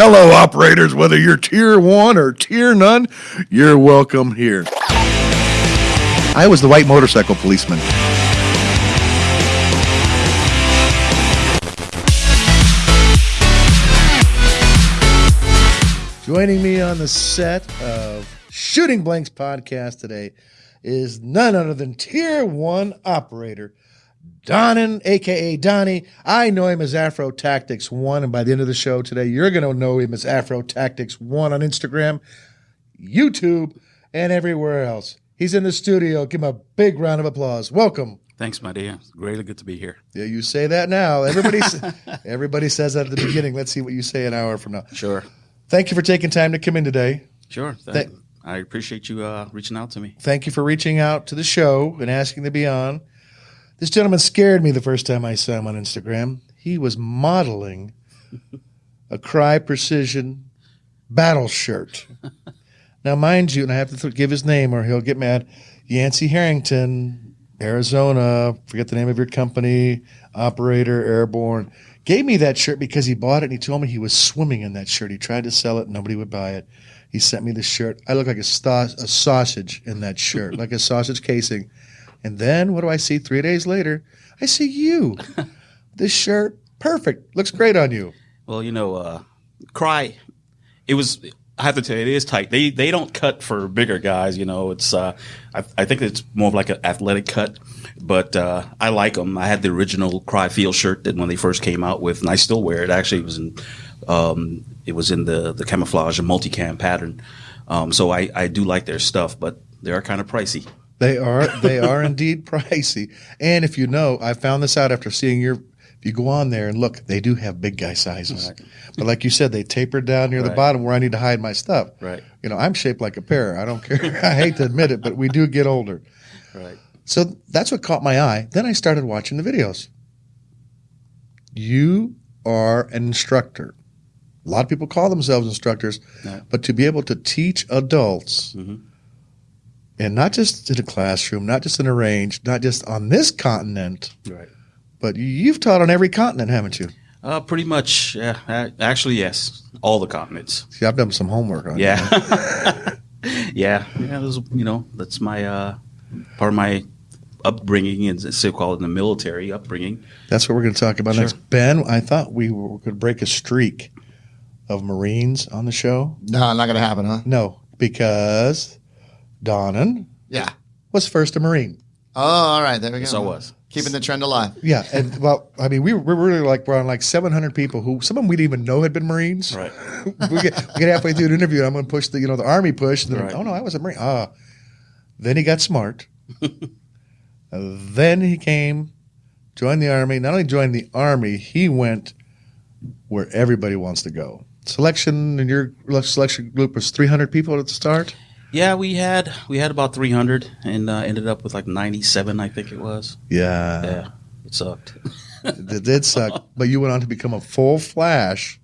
Hello, operators. Whether you're tier one or tier none, you're welcome here. I was the white motorcycle policeman. Joining me on the set of Shooting Blanks podcast today is none other than Tier 1 operator Donnan, aka Donnie. I know him as Afro Tactics One, and by the end of the show today, you're going to know him as Afro Tactics One on Instagram, YouTube, and everywhere else. He's in the studio. Give him a big round of applause. Welcome. Thanks, my dear. It's really good to be here. Yeah, you say that now. Everybody, everybody says that at the beginning. Let's see what you say an hour from now. Sure. Thank you for taking time to come in today. Sure. Thank- I appreciate you uh, reaching out to me. Thank you for reaching out to the show and asking to be on. This gentleman scared me the first time I saw him on Instagram. He was modeling a Crye Precision battle shirt. now, mind you, and I have to th- give his name or he'll get mad. Yancey Harrington, Arizona, forget the name of your company, operator, airborne, gave me that shirt because he bought it and he told me he was swimming in that shirt. He tried to sell it, nobody would buy it. He sent me the shirt. I look like a, sto- a sausage in that shirt, like a sausage casing. And then what do I see three days later? I see you. this shirt, perfect. Looks great on you. Well, you know, uh, Crye, it was. I have to tell you, it is tight. They they don't cut for bigger guys. You know, it's. Uh, I, I think it's more of like an athletic cut, but uh, I like them. I had the original Crye Field shirt that when they first came out with, and I still wear it. Actually, it was in. Um, it was in the the camouflage and multicam pattern. Um, so I, I do like their stuff, but they are kind of pricey. They are they are indeed pricey. And if you know, I found this out after seeing your if you go on there and look, they do have big guy sizes. But like you said, they tapered down near the bottom where I need to hide my stuff. Right. You know, I'm shaped like a pear. I don't care. I hate to admit it, but we do get older. Right. So that's what caught my eye. Then I started watching the videos. You are an instructor. A lot of people call themselves instructors, Yeah. but to be able to teach adults, Mhm. And not just in a classroom, not just in a range, not just on this continent, Right. but you've taught on every continent, haven't you? Uh, pretty much. Yeah. Actually, yes. All the continents. See, I've done some homework on you. Yeah. yeah. Yeah. Those, you know, that's my uh, part of my upbringing and so called in the military upbringing. That's what we're going to talk about Sure. next. Ben, I thought we were going to break a streak of Marines on the show. No, not gonna happen, huh? No, because Donnan Yeah. was first a Marine. Oh, all right. There we go. So was. keeping the trend alive. Yeah, and well, I mean, we were, we were really like we're on like 700 people who some of them we didn't even know had been Marines. Right. we, get, we get halfway through an interview, and I'm going to push the you know the Army push, and then Right. oh no, I was a Marine. Ah, then he got smart. Uh, then he came, joined the Army. Not only joined the Army, he went where everybody wants to go. Selection in your selection group was 300 people at the start. Yeah, we had we had about 300 and uh, ended up with like 97, I think it was. Yeah, Yeah, it sucked. it did suck. but you went on to become a full flash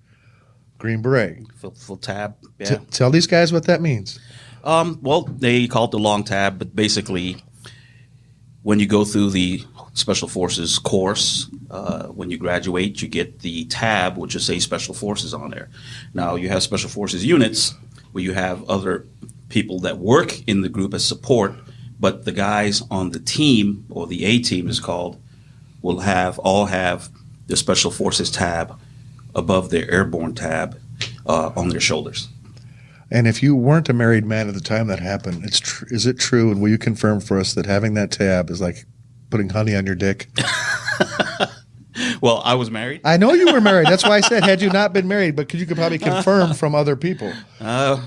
Green Beret. full, full tab. T- Yeah. tell these guys what that means. Um, well, they call it the long tab, but basically, when you go through the Special Forces course, uh, when you graduate, you get the tab, which will say Special Forces on there. Now, you have Special Forces units where you have other people that work in the group as support, but the guys on the team, or the A team is called, will have all have the Special Forces tab above their airborne tab uh, on their shoulders. And if you weren't a married man at the time that happened, it's tr- is it true? And will you confirm for us that having that tab is like putting honey on your dick? Well, I was married. I know you were married. That's why I said had you not been married, but could you could probably confirm from other people. Uh,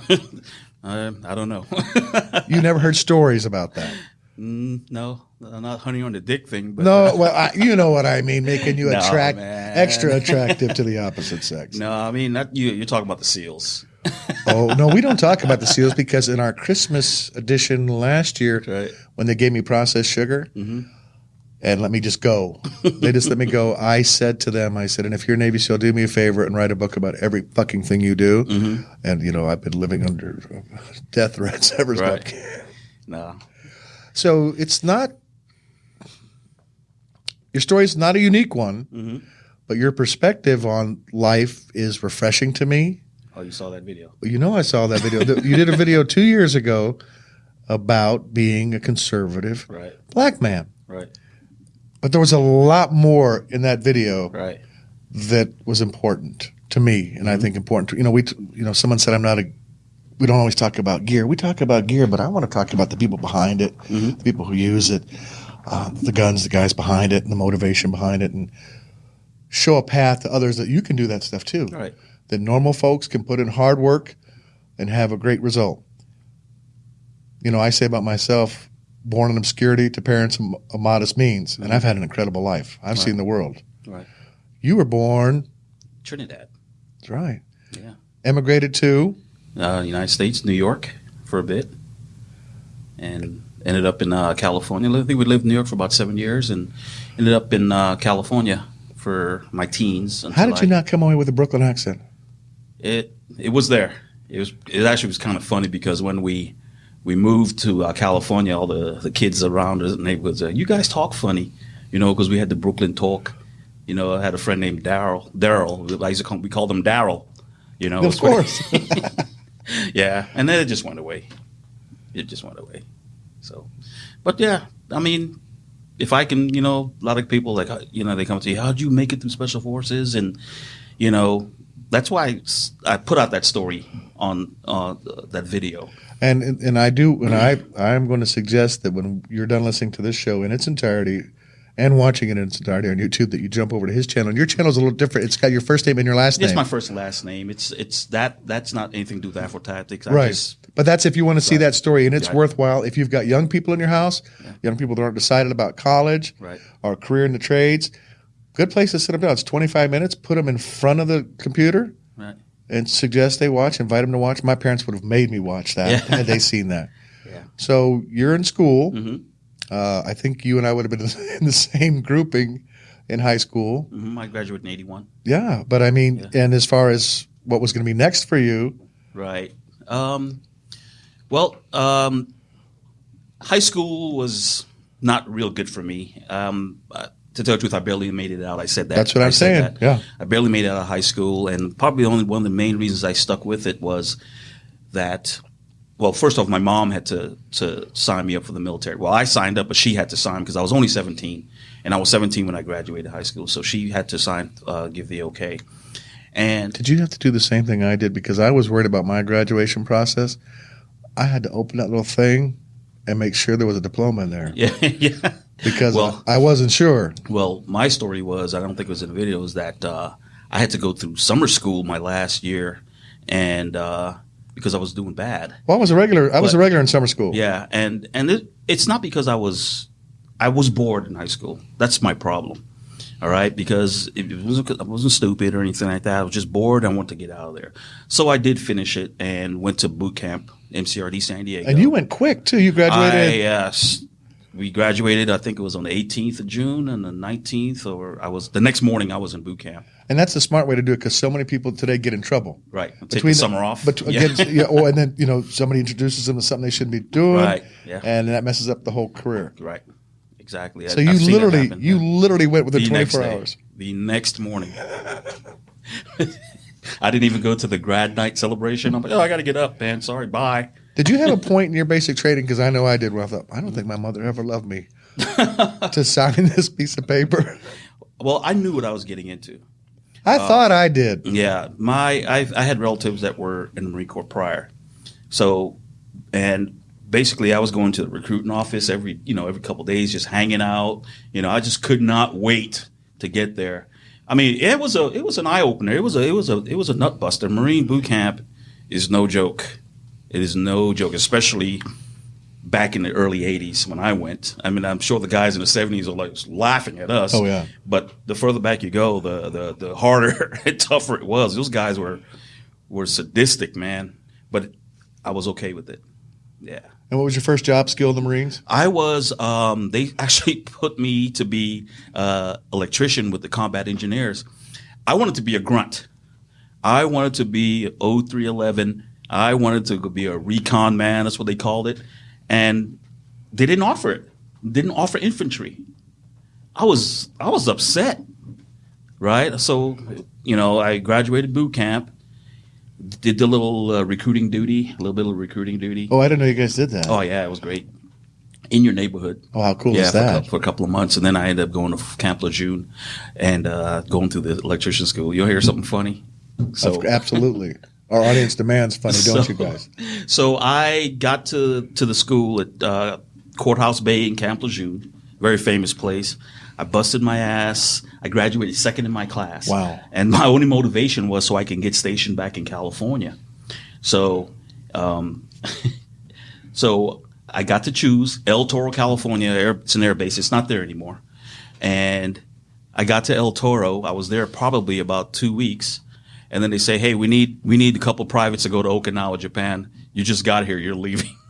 uh, I don't know. You never heard stories about that. Mm, no, uh, not honey on the dick thing. But No, uh, well, I, you know what I mean, making you attract man. extra attractive to the opposite sex. no, I mean not you. You're talking about the seals. Oh no, we don't talk about the seals because in our Christmas edition last year, Right. when they gave me processed sugar and let me just go, they just let me go. I said to them, I said, and if you're a Navy SEAL, do me a favor and write a book about every fucking thing you do. And you know, I've been living under death threats ever since. Right. No. So it's not your story is not a unique one, Mm-hmm. but your perspective on life is refreshing to me. Oh, you saw that video. You know, I saw that video. You did a video two years ago about being a conservative Right. black man, Right. But there was a lot more in that video Right. that was important to me, and I think important to you know we t- you know someone said I'm not a we don't always talk about gear. We talk about gear, but I want to talk about the people behind it, the people who use it, uh, the guns, the guys behind it, and the motivation behind it, and show a path to others that you can do that stuff too. Right. That normal folks can put in hard work and have a great result. You know, I say about myself, born in obscurity to parents of of modest means, and I've had an incredible life. I've seen the world. Right. You were born, Trinidad. that's right. Yeah. Emigrated to Uh, United States, New York, for a bit, and ended up in uh, California. I think we lived in New York for about seven years, and ended up in uh, California for my teens. How until did you not come away with a Brooklyn accent? It it was there. It was. It actually was kind of funny because when we we moved to uh, California, all the the kids around us, neighborhoods, uh, you guys talk funny, you know, because we had the Brooklyn talk. You know, I had a friend named Daryl. Daryl, I used to call, we called him Daryl. You know, Of course. yeah, and then it just went away. It just went away. So, but yeah, I mean, if I can, you know, a lot of people like, uh, you know, they come to you, how'd you make it through special forces? And, you know, that's why I put out that story on uh, that video. and and I do, and I I'm going to suggest that when you're done listening to this show in its entirety. And watching it in its entirety on YouTube, that you jump over to his channel. And your channel is a little different. It's got your first name and your last It's name. my first and last name. It's it's that that's not anything to do with Afro Tactics. I right. just- but that's if you want to see that story, and it's Right. worthwhile. If you've got young people in your house, young people that aren't decided about college Right. or career in the trades, good place to sit them down. It's 25 minutes. Put them in front of the computer Right. And suggest they watch. Invite them to watch. My parents would have made me watch that Yeah. had they seen that. Yeah. So you're in school. Mhm. Uh, I think you and I would have been in the same grouping in high school. Mhm, I graduated in '81. Yeah, but I mean, and as far as what was going to be next for you, Right. Um, well, um, high school was not real good for me. Um, uh, to tell the truth, I barely made it out. I said that. That's what I I'm saying. that. Yeah. I barely made it out of high school, and probably only one of the main reasons I stuck with it was that. Well, first off, my mom had to to sign me up for the military. Well, I signed up, but she had to sign because I was only 17, and I was 17 when I graduated high school. So she had to sign, uh, give the okay. And Did you have to do the same thing I did? Because I was worried about my graduation process. I had to open that little thing and make sure there was a diploma in there yeah, yeah. Because Well- I wasn't sure. Well, my story was I don't think it was in the video. Was that uh, I had to go through summer school my last year, and uh, because I was doing bad. Well, I was a regular. I was a regular in summer school. Yeah, and and it, it's not because I was I was bored in high school. That's my problem. All right, because it wasn't I wasn't stupid or anything like that. I was just bored. I wanted to get out of there. So I did finish it and went to boot camp, MCRD San Diego. And you went quick too. You graduated. I, graduated. We graduated. I think it was on the 18th of June and the 19th, or I was the next morning. I was in boot camp. and that's the smart way to do it because so many people today get in trouble. Right, take the summer off. But Yeah. again, yeah. or, and then you know somebody introduces them to something they shouldn't be doing, Right, yeah. and that messes up the whole career. right, exactly. So I- you I've literally, you literally went within the 24 day, hours. the next morning. I didn't even go to the grad night celebration. I'm like, oh, I got to get up, man. Sorry, bye. Did you have a point in your basic training? Because I know I did. Where I thought, I don't think my mother ever loved me to sign this piece of paper. Well, I knew what I was getting into. I Uh, thought I did. Yeah, my I, I had relatives that were in the Marine Corps prior, so and basically I was going to the recruiting office every you know every couple days, just hanging out. You know, I just could not wait to get there. I mean, it was a it was an eye opener. It was a it was a it was a nut buster. Marine boot camp is no joke. It is no joke, especially back in the early '80s when I went. I mean, I'm sure the guys in the '70s are like laughing at us. Oh, yeah. But the further back you go, the the the harder and tougher it was. Those guys were were sadistic, man. But I was okay with it. Yeah. And what was your first job skill in the Marines? I was. Um, they actually put me to be uh, electrician with the combat engineers. I wanted to be a grunt. I wanted to be O311. I wanted to be a recon man. That's what they called it, and they didn't offer it. Didn't offer infantry. I was I was upset, right? So, you know, I graduated boot camp, did the little uh, recruiting duty, a little bit of recruiting duty. Oh, I didn't know you guys did that. Oh yeah, it was great. In your neighborhood. Oh, how cool yeah, is for a, that? cou- for a couple of months, and then I ended up going to Camp Lejeune and uh, going through the electrician school. You'll hear something funny. So, Absolutely. Our audience demands funny, don't So- you guys? so I got to to the school at uh, Courthouse Bay in Camp Lejeune, very famous place. I busted my ass. I graduated second in my class. Wow. And my only motivation was so I can get stationed back in California. So, um, so I got to choose El Toro, California. Air, it's an air base. It's not there anymore. And I got to El Toro. I was there probably about two weeks, and then they say, "Hey, we need we need a couple privates to go to Okinawa, Japan. You just got here. You're leaving."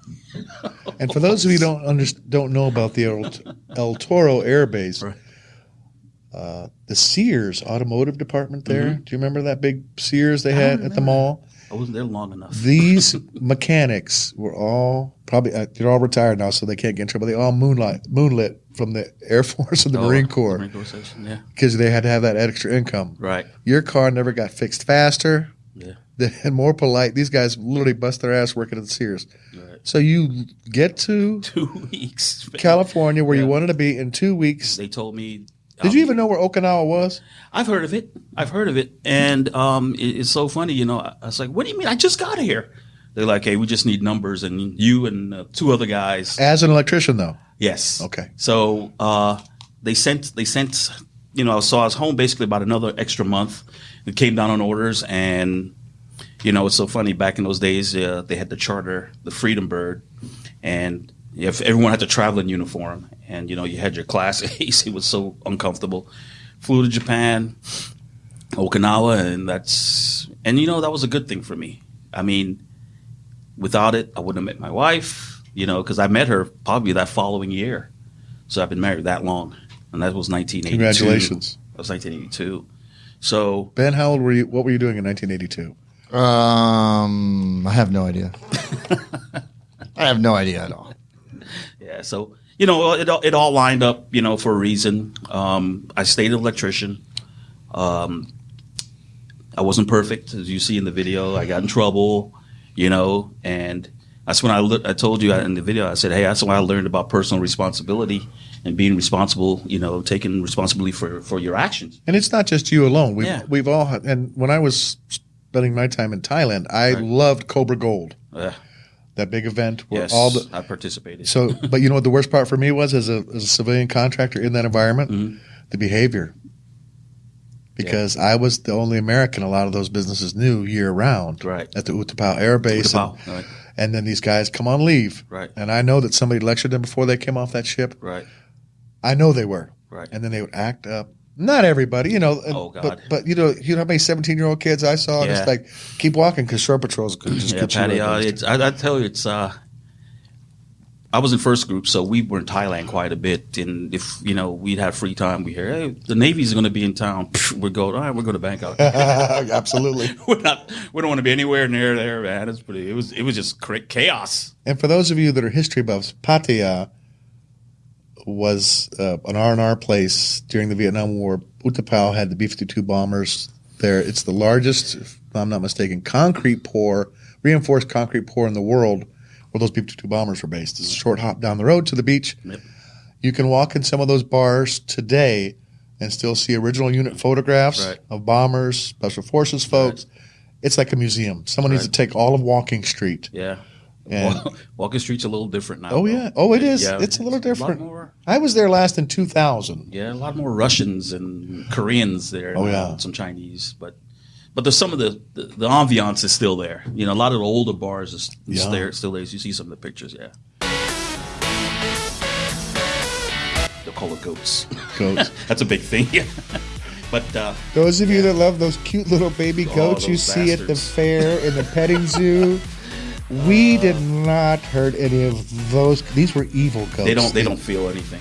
And for those of you who don't under, don't know about the El, El Toro Air Base, Right. uh, the Sears automotive department there. Mm-hmm. Do you remember that big Sears they had at the mall? I wasn't there long enough. These mechanics were all probably uh, they're all retired now, so they can't get in trouble. They all moonlight moonlit from the Air Force and the Oh, Marine the Corps Marine Corps section, yeah. because they had to have that extra income. Right. Your car never got fixed faster. Yeah. and more polite. These guys literally bust their ass working at the Sears. Right. So you get to Two weeks. California where you wanted to be in two weeks. They told me. Did you even know where Okinawa was? I've heard of it. I've heard of it, and um, it- it's so funny. You know, I I was like, "What do you mean? I just got here." They're like, "Hey, we just need numbers, and you and uh, two other guys." As an electrician, though. Yes. Okay. So uh, they sent they sent you know so I was home basically about another extra month. It came down on orders, and you know it's so funny. Back in those days, uh, they had to charter the Freedom Bird, and if everyone had to travel in uniform, and you know you had your class A's, it was so uncomfortable. Flew to Japan, Okinawa, and that's and you know that was a good thing for me. I mean, without it, I wouldn't have met my wife. You know, because I met her probably that following year. So I've been married that long, and that was 1982. Congratulations. That was 1982. So Ben, how old were you? What were you doing in 1982? Um, I have no idea. I have no idea at all. yeah, so you know it all, it all lined up, you know, for a reason. Um, I stayed an electrician. Um, I wasn't perfect, as you see in the video. I got in trouble, you know, and that's when I le- I told you in the video. I said, hey, that's when I learned about personal responsibility and being responsible, you know, taking responsibility for for your actions. And it's not just you alone. We've, Yeah. we've all, and when I was spending my time in Thailand, I Right. loved Cobra Gold, Uh, that big event where yes, all the, I participated. so, but you know what the worst part for me was as a, as a civilian contractor in that environment? Mhm. The behavior. Because I was the only American a lot of those businesses knew year round Right. at the Utapao Air Base. Utapao, And, right. and then these guys come on leave. Right. And I know that somebody lectured them before they came off that ship. Right. I know they were. Right. And then they would act up. Not everybody, you know. Oh, God. But, but you know, you know how many seventeen-year-old kids I saw, Yeah. it's like keep walking because shore patrols could just yeah, get you. Patty. right Uh, it's, I, I tell you, it's. Uh, I was in first group, so we were in Thailand quite a bit. And if you know we'd have free time, we hear, "Hey, the Navy's going to be in town." We're going. All right, we're going to Bangkok. Absolutely. we're not. We don't want to be anywhere near there, man. It's pretty. It was. It was just chaos. And for those of you that are history buffs, Pattaya was uh, an R and R place during the Vietnam War. Utapao had the B-52 bombers there. It's the largest, if I'm not mistaken, concrete pour, reinforced concrete pour in the world where those B-52 bombers were based. It's a short hop down the road to the beach. Yep. You can walk in some of those bars today and still see original unit photographs Right. of bombers, special forces folks. It's like a museum. Someone needs to take all of Walking Street. Yeah. And- Wa- Walking Street's a little different now. Oh yeah. Oh, it is. Yeah, it's a little different. lot more. I was there last in 2000. Yeah, a lot more Russians and Koreans there. Oh, yeah. some Chinese, but but there's some of the, the the ambiance is still there. You know, a lot of the older bars is is Yeah. there still there. You see some of the pictures, yeah. They'll call it goats. Goats. That's a big thing. Yeah. but uh, those of you that love those cute little baby Oh, goats you those see at the fair in the petting zoo, we did not hurt any of those. These were evil goats. they don't they don't feel anything.